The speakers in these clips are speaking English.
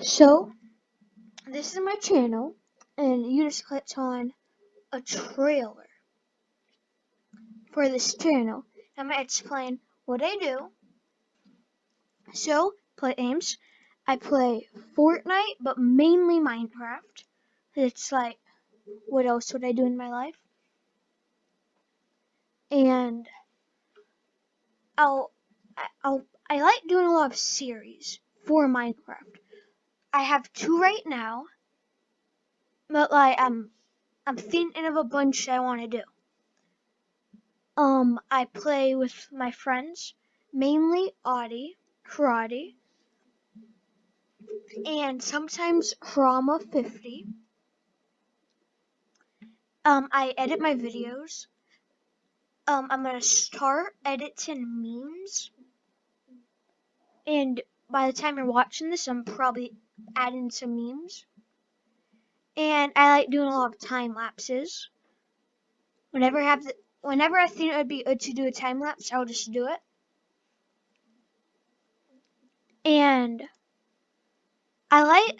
So, this is my channel, and you just clicked on a trailer for this channel. I'm going to explain what I do. So, play games. I play Fortnite, but mainly Minecraft. It's like, what else would I do in my life? And I'll, I'll, I like doing a lot of series for Minecraft. I have two right now, but like I'm I'm thinking of a bunch I want to do. Um, I play with my friends, mainly Audie, Karate, and sometimes Chroma 50. Um, I edit my videos. Um, I'm gonna start editing memes, and by the time you're watching this, I'm probably adding some memes. And I like doing a lot of time lapses. Whenever I have the, whenever I think it would be good to do a time lapse, I'll just do it. And I like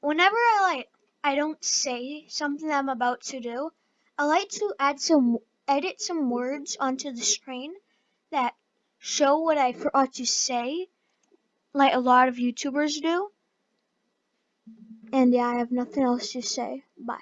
whenever I like I don't say something I'm about to do. I like to add some edit some words onto the screen that show what I forgot to say, like a lot of YouTubers do. And yeah, I have nothing else to say. Bye.